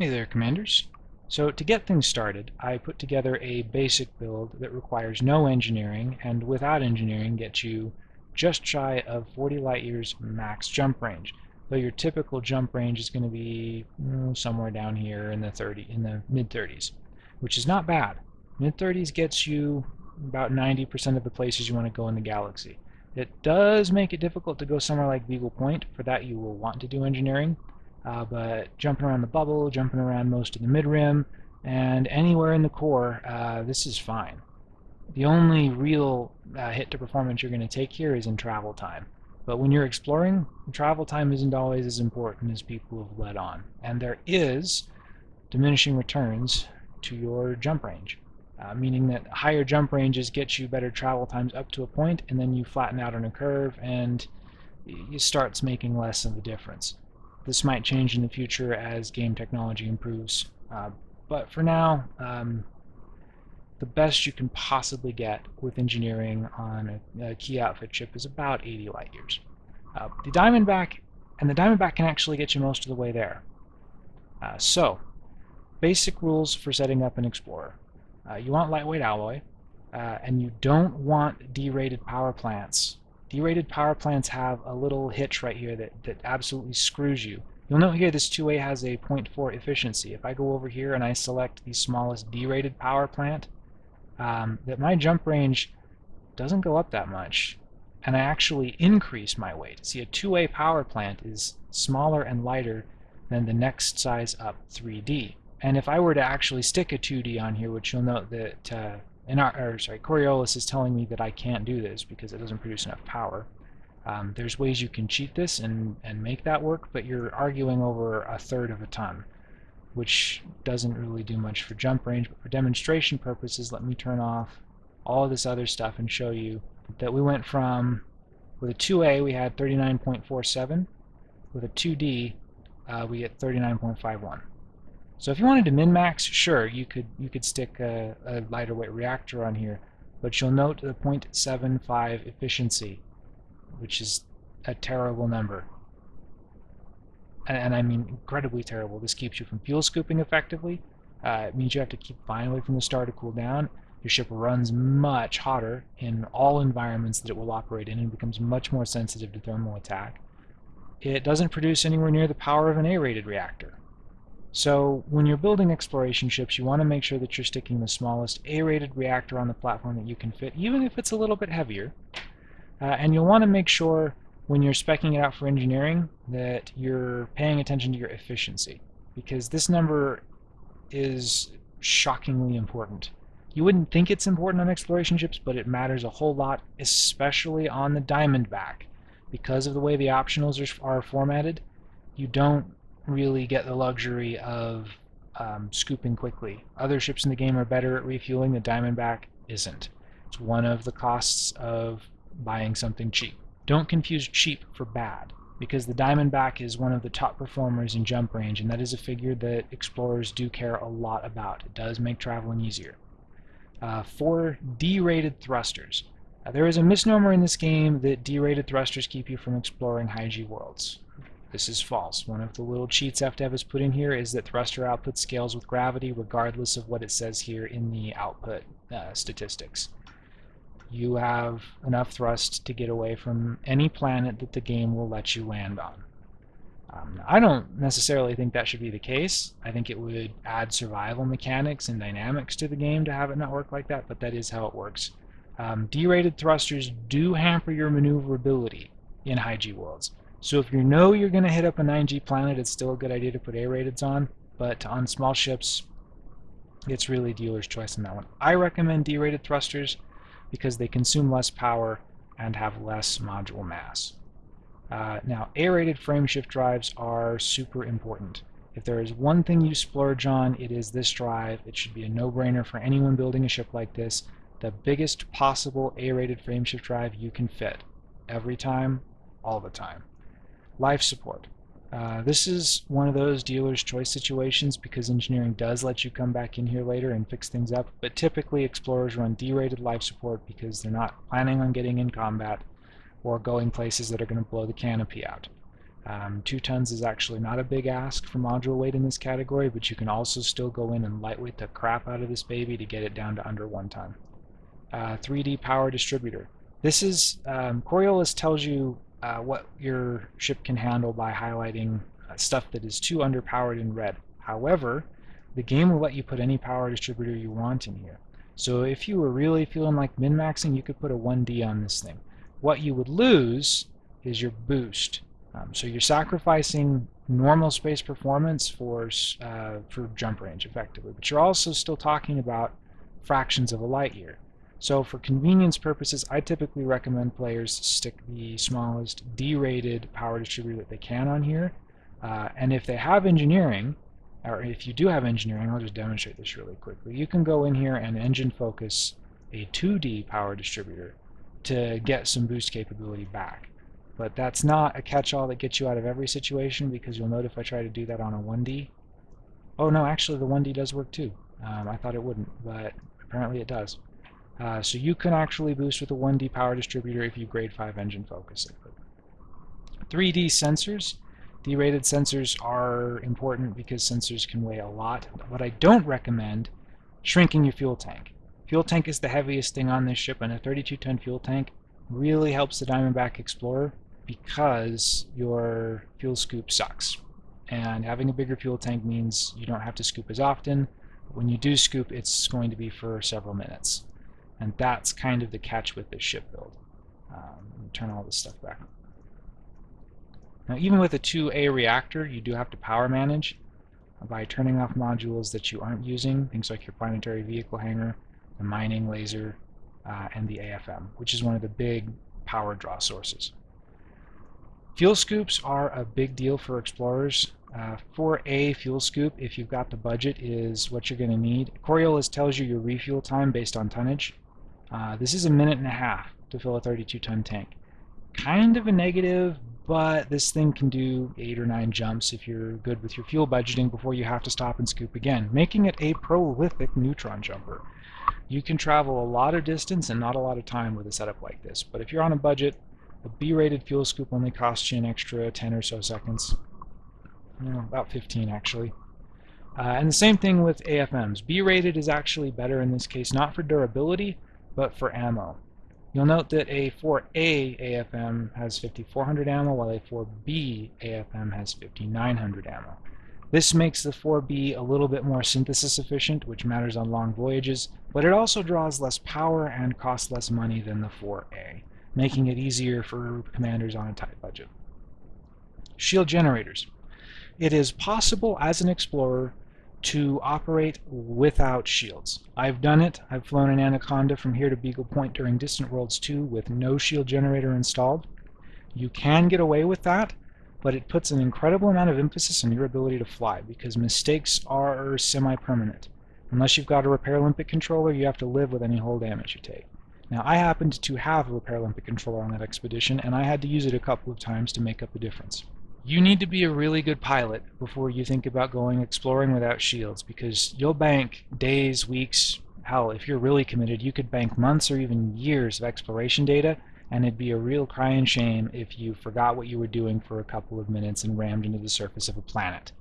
Hey there, Commanders. So to get things started, I put together a basic build that requires no engineering and without engineering gets you just shy of 40 light years max jump range. Though your typical jump range is going to be mm, somewhere down here in the 30 in the mid 30s, which is not bad. Mid 30s gets you about 90% of the places you want to go in the galaxy. It does make it difficult to go somewhere like Beagle Point. For that you will want to do engineering. Uh, but jumping around the bubble, jumping around most of the mid-rim, and anywhere in the core, uh, this is fine. The only real uh, hit to performance you're going to take here is in travel time. But when you're exploring, travel time isn't always as important as people have let on. And there is diminishing returns to your jump range uh, meaning that higher jump ranges get you better travel times up to a point, and then you flatten out on a curve, and it starts making less of a difference. This might change in the future as game technology improves, uh, but for now, um, the best you can possibly get with engineering on a, a, key outfit chip is about 80 light years. Uh, the Diamondback, and the Diamondback can actually get you most of the way there. Uh, so, basic rules for setting up an Explorer. Uh, you want lightweight alloy, uh, and you don't want derated power plants. Derated power plants have a little hitch right here that, that absolutely screws you. You'll note here this 2A has a 0.4 efficiency. If I go over here and I select the smallest derated power plant, um, that my jump range doesn't go up that much, and I actually increase my weight. See, a 2A power plant is smaller and lighter than the next size up 3D. And if I were to actually stick a 2D on here, which you'll note that uh, in our, or sorry, Coriolis is telling me that I can't do this because it doesn't produce enough power. Um, there's ways you can cheat this and, and make that work, but you're arguing over a third of a ton, which doesn't really do much for jump range. But for demonstration purposes, let me turn off all of this other stuff and show you that we went from, with a 2A we had 39.47, with a 2D uh, we get 39.51. So if you wanted to min-max, sure, you could you could stick a, a lighter weight reactor on here, but you'll note the 0.75 efficiency, which is a terrible number. And, and, I mean incredibly terrible. This keeps you from fuel scooping effectively. Uh, it means you have to keep flying away from the star to cool down. Your ship runs much hotter in all environments that it will operate in and becomes much more sensitive to thermal attack. It doesn't produce anywhere near the power of an A-rated reactor. So when you're building exploration ships, you want to make sure that you're sticking the smallest A-rated reactor on the platform that you can fit, even if it's a little bit heavier. Uh, and you'll want to make sure when you're specing it out for engineering that you're paying attention to your efficiency, because this number is shockingly important. You wouldn't think it's important on exploration ships, but it matters a whole lot, especially on the Diamondback. Because of the way the optionals are, are formatted, you don't really get the luxury of um, scooping quickly. Other ships in the game are better at refueling, the Diamondback isn't. It's one of the costs of buying something cheap. Don't confuse cheap for bad, because the Diamondback is one of the top performers in jump range, and that is a figure that explorers do care a lot about. It does make traveling easier. Uh, for D-rated thrusters. Uh, there is a misnomer in this game that D-rated thrusters keep you from exploring high G worlds. This is false. One of the little cheats FDev has put in here is that thruster output scales with gravity regardless of what it says here in the output uh, statistics. You have enough thrust to get away from any planet that the game will let you land on. Um, I don't necessarily think that should be the case. I think it would add survival mechanics and dynamics to the game to have it not work like that, but that is how it works. Um, D-rated thrusters do hamper your maneuverability in high G worlds. So if you know you're going to hit up a 9G planet, it's still a good idea to put A-rateds on, but on small ships, it's really dealer's choice on that one. I recommend D-rated thrusters because they consume less power and have less module mass. Uh, now, A-rated frameshift drives are super important. If there is one thing you splurge on, it is this drive. It should be a no-brainer for anyone building a ship like this. The biggest possible A-rated frameshift drive you can fit. Every time, all the time. Life support. Uh, this is one of those dealer's choice situations because engineering does let you come back in here later and fix things up, but typically explorers run D-rated life support because they're not planning on getting in combat or going places that are going to blow the canopy out. Um, two tons is actually not a big ask for module weight in this category, but you can also still go in and lightweight the crap out of this baby to get it down to under one ton. Uh, 3D power distributor. This is, um, Coriolis tells you uh, what your ship can handle by highlighting uh, stuff that is too underpowered in red. However, the game will let you put any power distributor you want in here. So if you were really feeling like min-maxing, you could put a 1D on this thing. What you would lose is your boost. Um, so you're sacrificing normal space performance for, uh, for jump range, effectively. But you're also still talking about fractions of a light year. So for convenience purposes, I typically recommend players stick the smallest D-rated power distributor that they can on here. Uh, and if they have engineering, or if you do have engineering, I'll just demonstrate this really quickly. You can go in here and engine focus a 2D power distributor to get some boost capability back. But that's not a catch-all that gets you out of every situation because you'll note if I try to do that on a 1D. Oh no, actually the 1D does work too. Um, I thought it wouldn't, but apparently it does. Uh, so you can actually boost with a 1D power distributor if you grade 5 engine focus it. 3D sensors. D-rated sensors are important because sensors can weigh a lot. But I don't recommend shrinking your fuel tank. Fuel tank is the heaviest thing on this ship, and a 32-ton fuel tank really helps the Diamondback Explorer because your fuel scoop sucks. And having a bigger fuel tank means you don't have to scoop as often. When you do scoop, it's going to be for several minutes. And that's kind of the catch with this ship build. Um, turn all this stuff back. Now even with a 2A reactor, you do have to power manage by turning off modules that you aren't using, things like your planetary vehicle hangar, the mining laser, uh, and the AFM, which is one of the big power draw sources. Fuel scoops are a big deal for explorers. Uh, for a fuel scoop, if you've got the budget, is what you're going to need. Coriolis tells you your refuel time based on tonnage. Uh, this is a minute and a half to fill a 32-ton tank. Kind of a negative, but this thing can do 8 or 9 jumps if you're good with your fuel budgeting before you have to stop and scoop again, making it a prolific neutron jumper. You can travel a lot of distance and not a lot of time with a setup like this, but if you're on a budget, a B-rated fuel scoop only costs you an extra 10 or so seconds. You know, about 15 actually. Uh, and the same thing with AFMs. B-rated is actually better in this case, not for durability, but for ammo. You'll note that a 4A AFM has 5400 ammo, while a 4B AFM has 5900 ammo. This makes the 4B a little bit more synthesis efficient, which matters on long voyages, but it also draws less power and costs less money than the 4A, making it easier for commanders on a tight budget. Shield generators. It is possible as an explorer to operate without shields. I've done it. I've flown an Anaconda from here to Beagle Point during Distant Worlds 2 with no shield generator installed. You can get away with that, but it puts an incredible amount of emphasis on your ability to fly because mistakes are semi-permanent. Unless you've got a repair limpet controller, you have to live with any hull damage you take. Now, I happened to have a repair limpet controller on that expedition, and I had to use it a couple of times to make up the difference. You need to be a really good pilot before you think about going exploring without shields because you'll bank days, weeks, hell, if you're really committed, you could bank months or even years of exploration data and it'd be a real crying shame if you forgot what you were doing for a couple of minutes and rammed into the surface of a planet.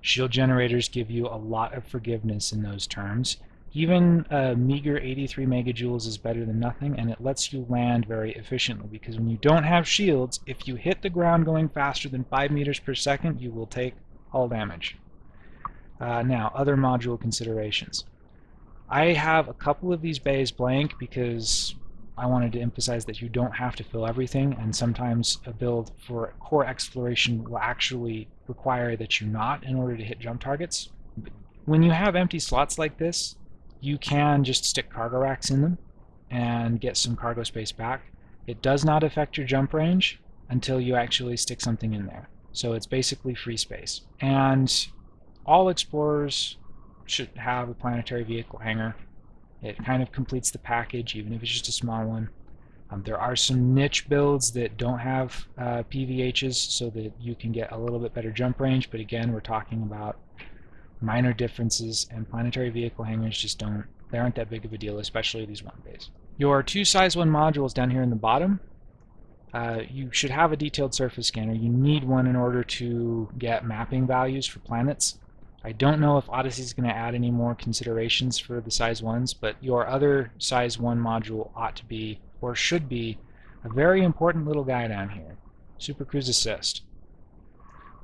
Shield generators give you a lot of forgiveness in those terms, even a meager 83 megajoules is better than nothing, and it lets you land very efficiently, because when you don't have shields, if you hit the ground going faster than 5 meters per second, you will take hull damage. Uh, now, other module considerations. I have a couple of these bays blank because I wanted to emphasize that you don't have to fill everything, and sometimes a build for core exploration will actually require that you not in order to hit jump targets. When you have empty slots like this, you can just stick cargo racks in them and get some cargo space back. It does not affect your jump range until you actually stick something in there. So it's basically free space. And all explorers should have a planetary vehicle hangar. It kind of completes the package, even if it's just a small one. Um, there are some niche builds that don't have uh, PVHs so that you can get a little bit better jump range, but again, we're talking about minor differences, and planetary vehicle hangars just don't, they aren't that big of a deal, especially these one bays. Your two size 1 modules down here in the bottom, uh, you should have a detailed surface scanner. You need one in order to get mapping values for planets. I don't know if Odyssey is going to add any more considerations for the size 1s, but your other size 1 module ought to be, or should be, a very important little guy down here, Super Cruise Assist.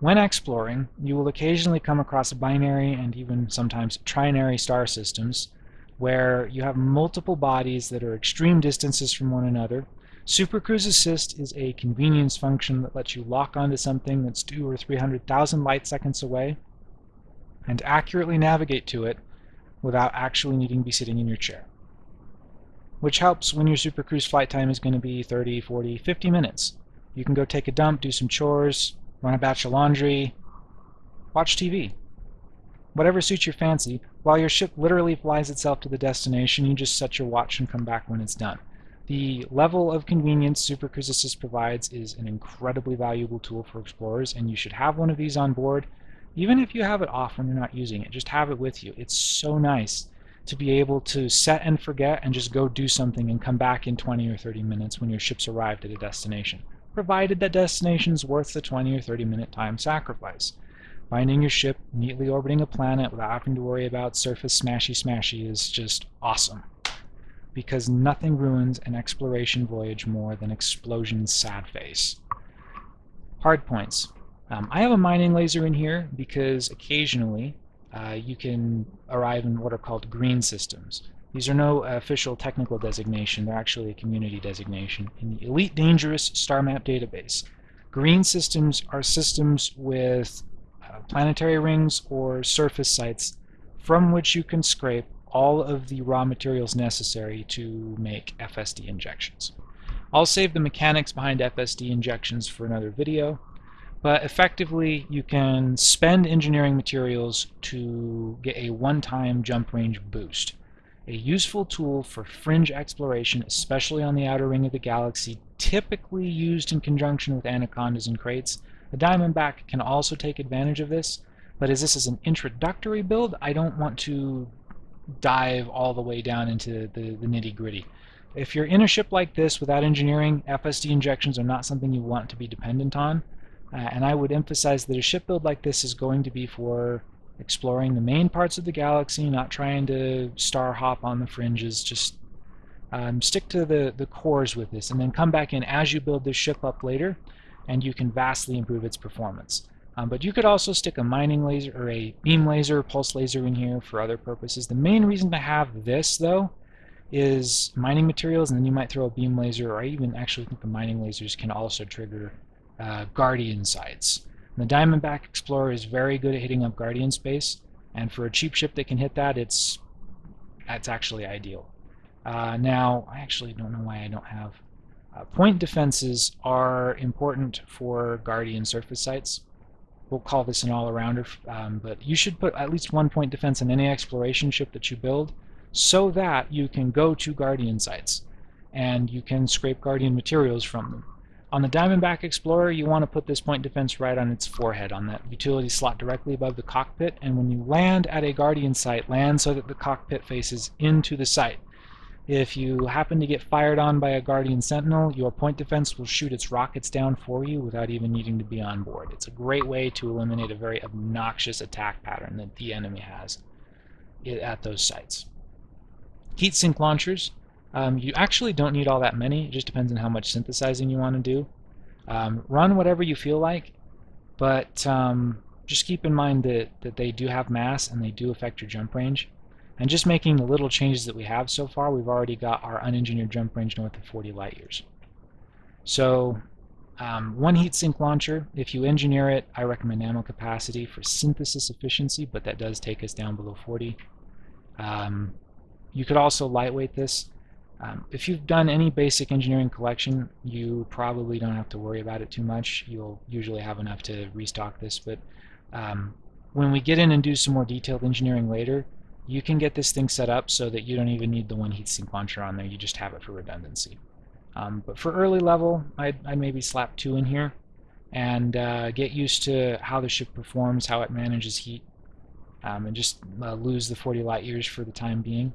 When exploring, you will occasionally come across binary and even sometimes trinary star systems where you have multiple bodies that are extreme distances from one another. Super Cruise Assist is a convenience function that lets you lock onto something that's two or 300,000 light seconds away and accurately navigate to it without actually needing to be sitting in your chair. Which helps when your Super Cruise flight time is going to be 30, 40, 50 minutes. You can go take a dump, do some chores, run a batch of laundry, watch TV. Whatever suits your fancy, while your ship literally flies itself to the destination, you just set your watch and come back when it's done. The level of convenience Super provides is an incredibly valuable tool for explorers, and you should have one of these on board even if you have it off when you're not using it, just have it with you. It's so nice to be able to set and forget and just go do something and come back in 20 or 30 minutes when your ship's arrived at a destination, provided that destination's worth the 20 or 30 minute time sacrifice. Finding your ship neatly orbiting a planet without having to worry about surface smashy smashy is just awesome. Because nothing ruins an exploration voyage more than explosion's sad face. Hard points. Um, I have a mining laser in here because occasionally uh, you can arrive in what are called green systems. These are no official technical designation, they're actually a community designation in the Elite Dangerous Star Map database. Green systems are systems with uh, planetary rings or surface sites from which you can scrape all of the raw materials necessary to make FSD injections. I'll save the mechanics behind FSD injections for another video, but effectively, you can spend engineering materials to get a one-time jump range boost. A useful tool for fringe exploration, especially on the outer ring of the galaxy, typically used in conjunction with anacondas and kraits. The Diamondback can also take advantage of this, but as this is an introductory build, I don't want to dive all the way down into the, the nitty-gritty. If you're in a ship like this without engineering, FSD injections are not something you want to be dependent on. Uh, and I would emphasize that a ship build like this is going to be for exploring the main parts of the galaxy, not trying to star hop on the fringes. Just um, stick to the, the cores with this, and then come back in as you build this ship up later, and you can vastly improve its performance. Um, but you could also stick a mining laser or a beam laser, pulse laser in here for other purposes. The main reason to have this, though, is mining materials, and then you might throw a beam laser, or I even actually think the mining lasers can also trigger uh, Guardian sites. The Diamondback Explorer is very good at hitting up Guardian space, and for a cheap ship that can hit that, it's that's actually ideal. Uh, now, I actually don't know why I don't have... Uh, point defenses are important for Guardian surface sites. We'll call this an all-arounder, um, but you should put at least one point defense in any exploration ship that you build so that you can go to Guardian sites and you can scrape Guardian materials from them. On the Diamondback Explorer, you want to put this point defense right on its forehead, on that utility slot directly above the cockpit, and when you land at a Guardian site, land so that the cockpit faces into the site. If you happen to get fired on by a Guardian Sentinel, your point defense will shoot its rockets down for you without even needing to be on board. It's a great way to eliminate a very obnoxious attack pattern that the enemy has at those sites. Heat sink launchers um, you actually don't need all that many. It just depends on how much synthesizing you want to do. Um, run whatever you feel like, but um, just keep in mind that, that they do have mass and they do affect your jump range. And just making the little changes that we have so far, we've already got our unengineered jump range north of 40 light years. So um, one heatsink launcher, if you engineer it, I recommend nano capacity for synthesis efficiency, but that does take us down below 40. Um, you could also lightweight this. Um, if you've done any basic engineering collection, you probably don't have to worry about it too much. You'll usually have enough to restock this, but um, when we get in and do some more detailed engineering later, you can get this thing set up so that you don't even need the one heatsink launcher on there, you just have it for redundancy. Um, but for early level, I'd, I'd, maybe slap two in here and uh, get used to how the ship performs, how it manages heat, um, and just uh, lose the 40 light years for the time being.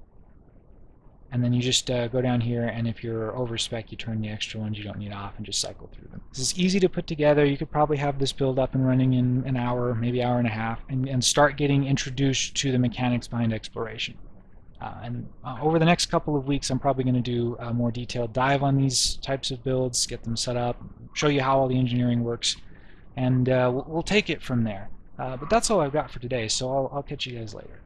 And then you just uh, go down here and if you're over spec you turn the extra ones you don't need off and just cycle through them. This is easy to put together. You could probably have this build up and running in an hour, maybe hour and a half, and, and start getting introduced to the mechanics behind exploration. Uh, and uh, over the next couple of weeks I'm probably going to do a more detailed dive on these types of builds, get them set up, show you how all the engineering works, and uh, we'll, we'll, take it from there. Uh, but that's all I've got for today, so I'll, I'll catch you guys later.